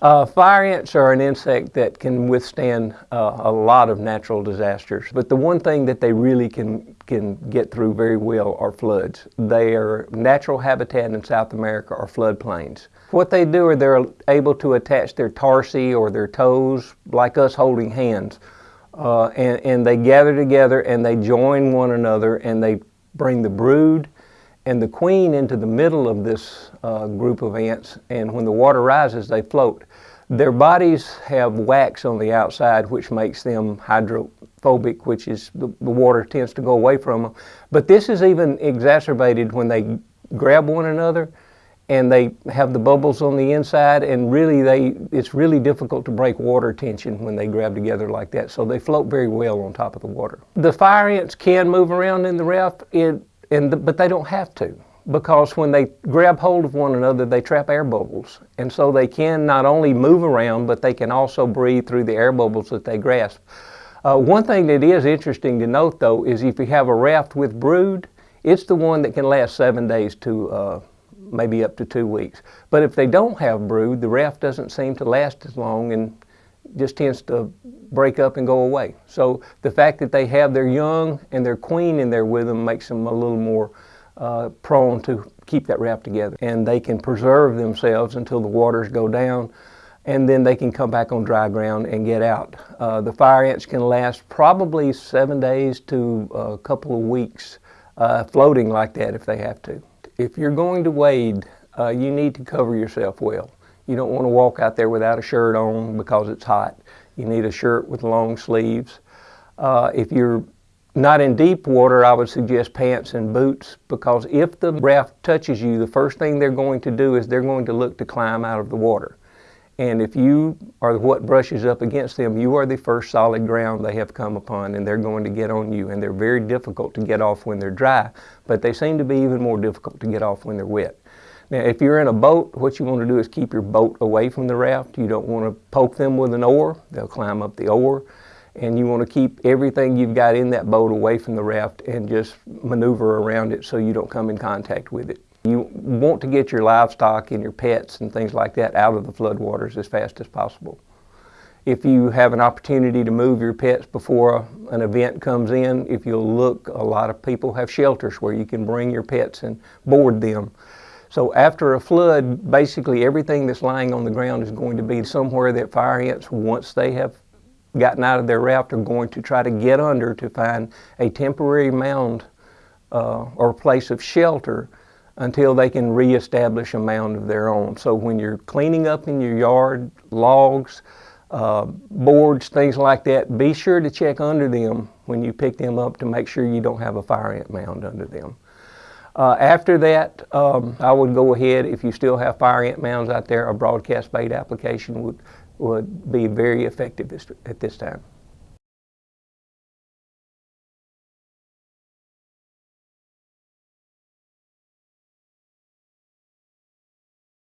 Uh, fire ants are an insect that can withstand uh, a lot of natural disasters, but the one thing that they really can, can get through very well are floods. Their natural habitat in South America are floodplains. What they do are they're able to attach their tarsi or their toes, like us holding hands, uh, and, and they gather together and they join one another and they bring the brood and the queen into the middle of this uh, group of ants, and when the water rises, they float. Their bodies have wax on the outside, which makes them hydrophobic, which is the, the water tends to go away from them. But this is even exacerbated when they grab one another and they have the bubbles on the inside and really they it's really difficult to break water tension when they grab together like that so they float very well on top of the water the fire ants can move around in the raft it and the, but they don't have to because when they grab hold of one another, they trap air bubbles. And so they can not only move around, but they can also breathe through the air bubbles that they grasp. Uh, one thing that is interesting to note, though, is if you have a raft with brood, it's the one that can last seven days to uh, maybe up to two weeks. But if they don't have brood, the raft doesn't seem to last as long and just tends to break up and go away. So the fact that they have their young and their queen in there with them makes them a little more uh, prone to keep that raft together. And they can preserve themselves until the waters go down and then they can come back on dry ground and get out. Uh, the fire ants can last probably seven days to a couple of weeks uh, floating like that if they have to. If you're going to wade, uh, you need to cover yourself well. You don't want to walk out there without a shirt on because it's hot. You need a shirt with long sleeves. Uh, if you're not in deep water, I would suggest pants and boots because if the raft touches you, the first thing they're going to do is they're going to look to climb out of the water. And if you are what brushes up against them, you are the first solid ground they have come upon and they're going to get on you. And they're very difficult to get off when they're dry, but they seem to be even more difficult to get off when they're wet. Now, if you're in a boat, what you want to do is keep your boat away from the raft. You don't want to poke them with an oar. They'll climb up the oar. And you want to keep everything you've got in that boat away from the raft and just maneuver around it so you don't come in contact with it. You want to get your livestock and your pets and things like that out of the floodwaters as fast as possible. If you have an opportunity to move your pets before an event comes in, if you'll look, a lot of people have shelters where you can bring your pets and board them. So after a flood, basically everything that's lying on the ground is going to be somewhere that fire ants, once they have gotten out of their raft, are going to try to get under to find a temporary mound uh, or place of shelter until they can reestablish a mound of their own. So when you're cleaning up in your yard, logs, uh, boards, things like that, be sure to check under them when you pick them up to make sure you don't have a fire ant mound under them. Uh, after that, um, I would go ahead, if you still have fire ant mounds out there, a broadcast bait application would, would be very effective at this time.